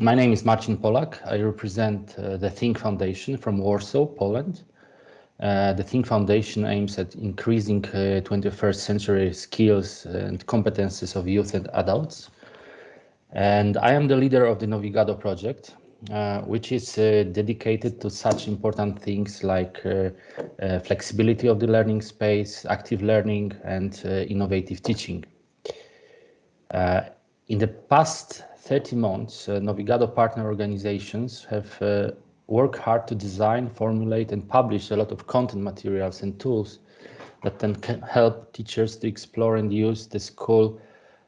My name is Marcin Polak. I represent uh, the Think Foundation from Warsaw, Poland. Uh, the Think Foundation aims at increasing 21st uh, century skills and competences of youth and adults. And I am the leader of the Novigado project, uh, which is uh, dedicated to such important things like uh, flexibility of the learning space, active learning, and innovative teaching. in the past 30 months, Novigado partner organizations have worked hard to design, formulate, and publish a lot of content materials and tools that then can help teachers to explore and use the school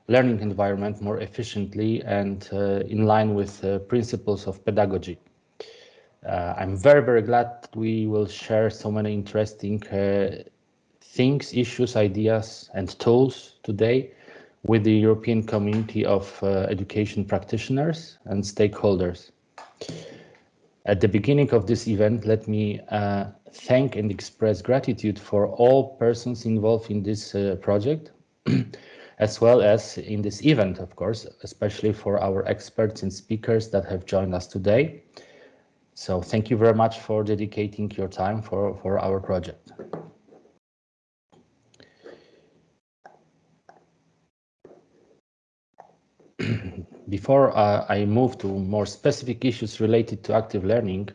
learning environment more efficiently and uh, in line with uh, principles of pedagogy. Uh, I'm very, very glad we will share so many interesting things, issues, ideas, and tools today with the European community of uh, education practitioners and stakeholders. At the beginning of this event, let me uh, thank and express gratitude for all persons involved in this uh, project as well as in this event, of course, especially for our experts and speakers that have joined us today. So thank you very much for dedicating your time for, for our project. Before uh, I move to more specific issues related to active learning,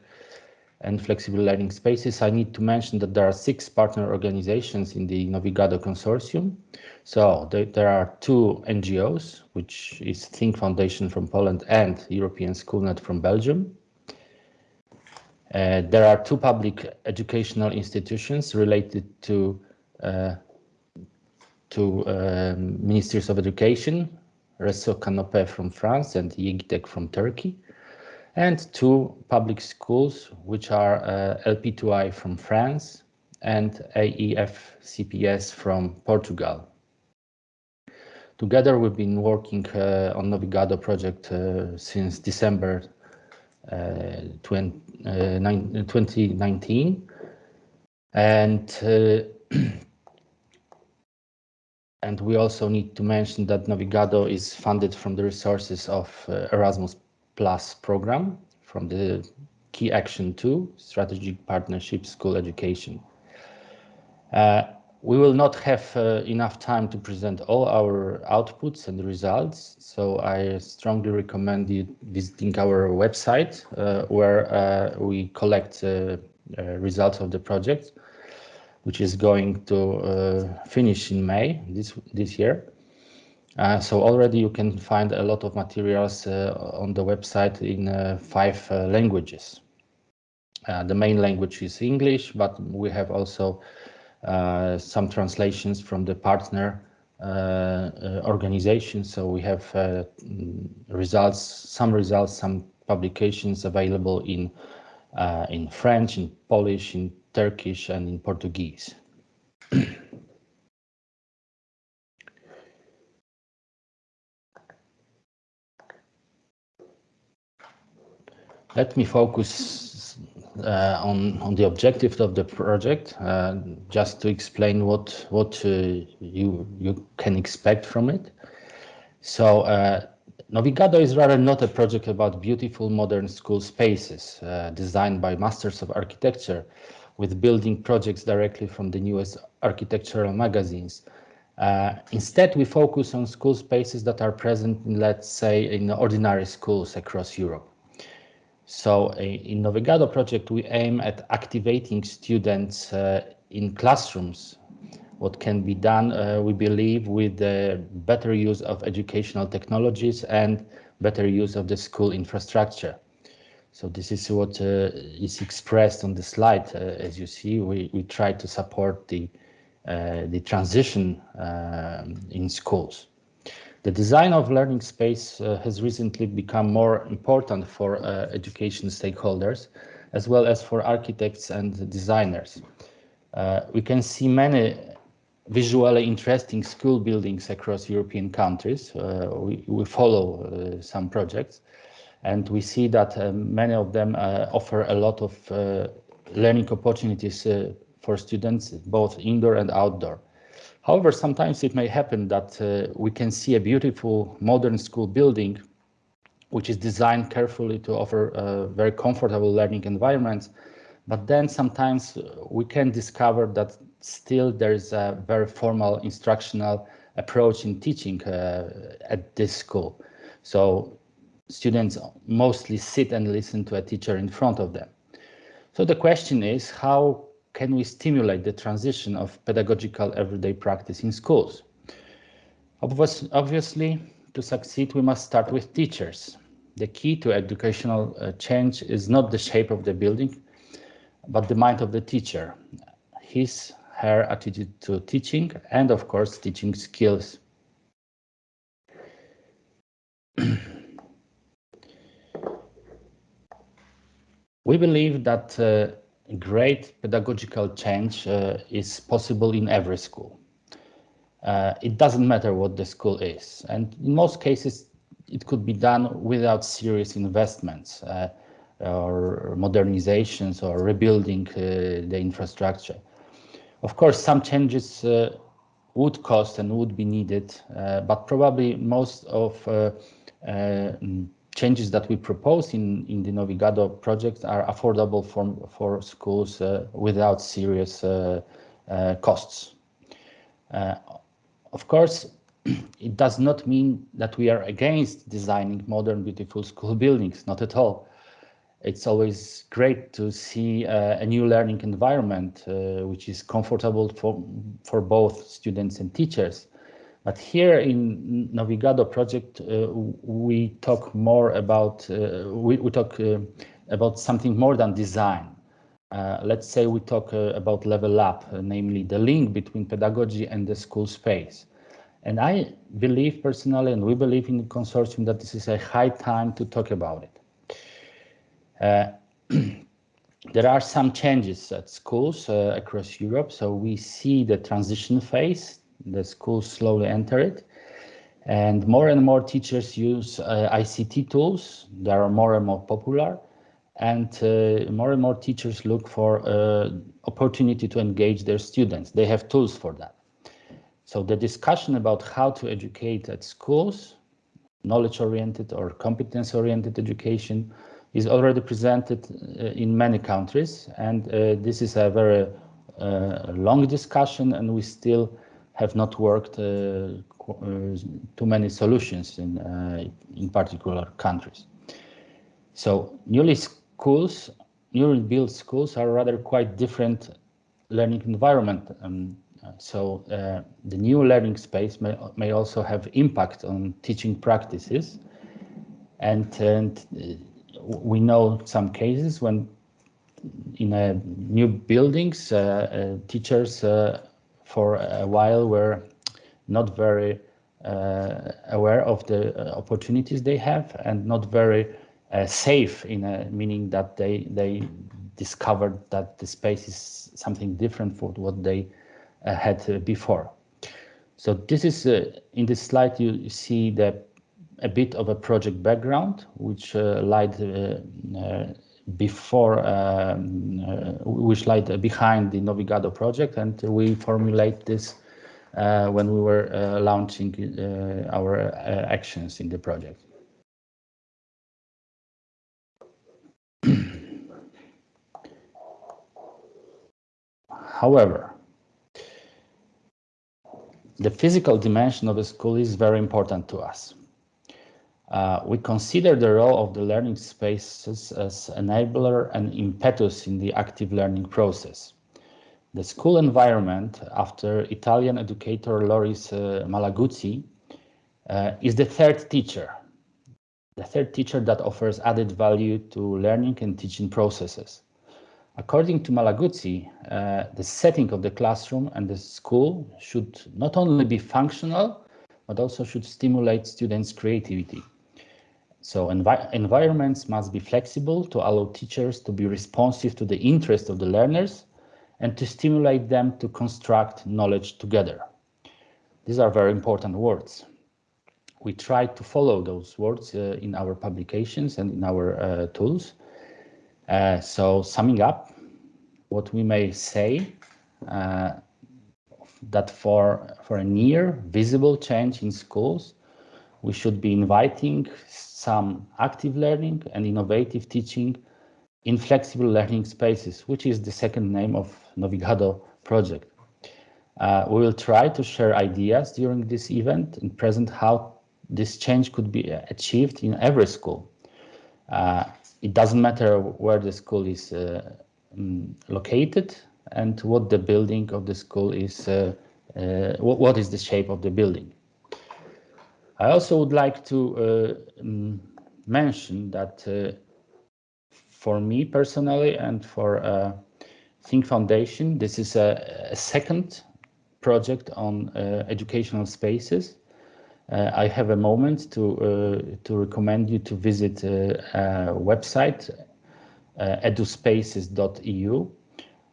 and flexible learning spaces, I need to mention that there are six partner organizations in the Novigado consortium. So there, there are two NGOs, which is Think Foundation from Poland and European Schoolnet from Belgium. Uh, there are two public educational institutions related to uh, to um, ministries of education, Réseau Canopé from France and YEGITEK from Turkey and two public schools, which are uh, LP2I from France and AEF CPS from Portugal. Together, we've been working uh, on Novigado project uh, since December uh, 20, 2019. Uh, and uh, and we also need to mention that Novigado is funded from the resources of Erasmus Plus program from the Key Action 2, Strategic Partnership School Education. Uh, we will not have uh, enough time to present all our outputs and results, so I strongly recommend you visiting our website uh, where uh, we collect uh, uh, results of the project, which is going to finish in May this, this year. Uh, so already you can find a lot of materials uh, on the website in uh, five uh, languages. Uh, the main language is English, but we have also uh, some translations from the partner organizations. So we have results, some results, some publications available in in French, in Polish, in Turkish, and in Portuguese. Let me focus uh, on on the objective of the project, uh, just to explain what what uh, you you can expect from it. So uh, Novigado is rather not a project about beautiful modern school spaces uh, designed by masters of architecture, with building projects directly from the newest architectural magazines. Uh, instead, we focus on school spaces that are present in, let's say, in ordinary schools across Europe. So in Novigado project, we aim at activating students uh, in classrooms. What can be done, uh, we believe, with the better use of educational technologies and better use of the school infrastructure. So this is what uh, is expressed on the slide. Uh, as you see, we, we try to support the, uh, the transition um, in schools. The design of learning space uh, has recently become more important for uh, education stakeholders, as well as for architects and designers. Uh, we can see many visually interesting school buildings across European countries. We, we, follow some projects, and we see that uh, many of them offer a lot of learning opportunities for students, both indoor and outdoor. However, sometimes it may happen that uh, we can see a beautiful modern school building which is designed carefully to offer uh, very comfortable learning environments. But then sometimes we can discover that still there is a very formal instructional approach in teaching uh, at this school. So students mostly sit and listen to a teacher in front of them. So the question is, how can we stimulate the transition of pedagogical everyday practice in schools? Obviously, to succeed, we must start with teachers. The key to educational uh, change is not the shape of the building, but the mind of the teacher, his, her attitude to teaching, and of course, teaching skills. we believe that uh, great pedagogical change uh, is possible in every school. Uh, it doesn't matter what the school is. And in most cases, it could be done without serious investments uh, or modernizations or rebuilding uh, the infrastructure. Of course, some changes uh, would cost and would be needed, but probably most of changes that we propose in, in the Novigado project are affordable for, for schools uh, without serious uh, uh, costs. Uh, of course, it does not mean that we are against designing modern, beautiful school buildings, not at all. It's always great to see uh, a new learning environment, uh, which is comfortable for, for both students and teachers. But here in Novigado project, uh, we talk more about, uh, we, we, talk uh, about something more than design. Uh, let's say we talk uh, about level up, uh, namely the link between pedagogy and the school space. And I believe personally, and we believe in the consortium, that this is a high time to talk about it. there are some changes at schools across Europe, so we see the transition phase the schools slowly enter it. And more and more teachers use uh, ICT tools. They are more and more popular. And uh, more and more teachers look for uh, opportunity to engage their students. They have tools for that. So the discussion about how to educate at schools, knowledge-oriented or competence-oriented education, is already presented uh, in many countries. And uh, this is a very uh, long discussion, and we still have not worked uh, uh, too many solutions in, uh, in particular countries. So newly schools, newly built schools are rather quite different learning environment. Um, so uh, the new learning space may, may also have impact on teaching practices. And, and uh, we know some cases when in a new buildings, uh, teachers for a while were not very uh, aware of the uh, opportunities they have and not very uh, safe in a meaning that they they discovered that the space is something different from what they uh, had uh, before. So this is uh, in this slide you see the a bit of a project background which lied before um, uh, which lied behind the Novigado project, and we formulate this uh, when we were uh, launching our actions in the project. However, the physical dimension of a school is very important to us. Uh, we consider the role of the learning spaces as enabler and impetus in the active learning process. The school environment, after Italian educator Loris uh, Malaguzzi, uh, is the third teacher, the third teacher that offers added value to learning and teaching processes. According to Malaguzzi, uh, the setting of the classroom and the school should not only be functional, but also should stimulate students' creativity. So envi environments must be flexible to allow teachers to be responsive to the interests of the learners and to stimulate them to construct knowledge together. These are very important words. We try to follow those words uh, in our publications and in our uh, tools. Uh, so summing up, what we may say uh, that for, for a near visible change in schools, we should be inviting some active learning and innovative teaching in flexible learning spaces, which is the second name of Novigado project. Uh, we will try to share ideas during this event and present how this change could be achieved in every school. Uh, it doesn't matter where the school is uh, um, located and what the building of the school is, uh, uh, what, what is the shape of the building. I also would like to uh, um, mention that for me personally and for Think Foundation, this is a, a second project on uh, educational spaces. Uh, I have a moment to uh, to recommend you to visit a website eduspaces.eu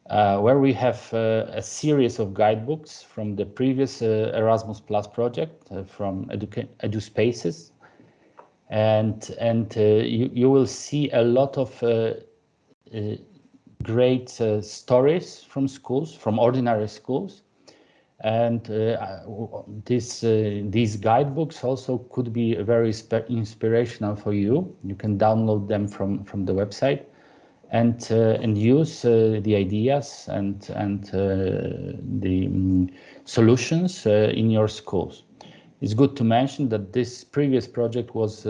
uh, where we have uh, a series of guidebooks from the previous uh, Erasmus Plus project from Edu EduSpaces. And, and you, you will see a lot of great stories from schools, from ordinary schools, and uh, this uh, these guidebooks also could be very inspirational for you. You can download them from from the website and uh, and use uh, the ideas and and uh, the um, solutions in your schools. It's good to mention that this previous project was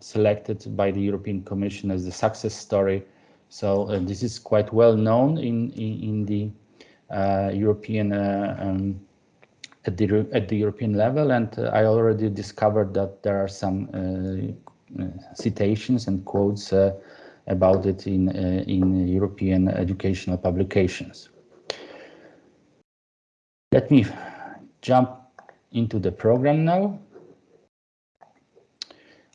selected by the European Commission as the success story. So this is quite well known in in, in the uh, European uh, um, at the at the European level, and uh, I already discovered that there are some citations and quotes about it in in European educational publications. Let me jump into the program now.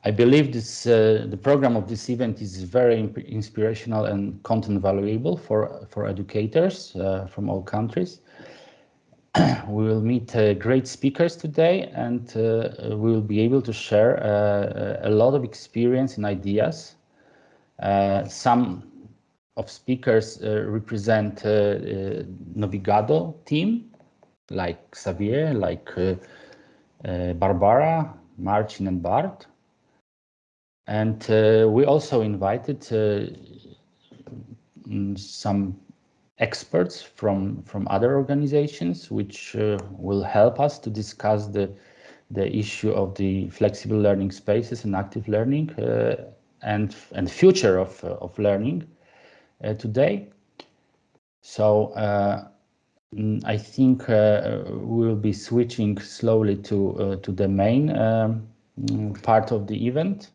I believe this uh, the program of this event is very inspirational and content valuable for for educators uh, from all countries. we will meet uh, great speakers today, and uh, we will be able to share uh, a lot of experience and ideas. Uh, some of speakers represent Novigado team, like Xavier, like Barbara, Marcin, and Bart. And uh, we also invited uh, mm, some experts from, from other organizations, which uh, will help us to discuss the, the issue of the flexible learning spaces and active learning uh, and, and future of, uh, of learning uh, today. So mm, I think we will be switching slowly to, to the main um, part of the event.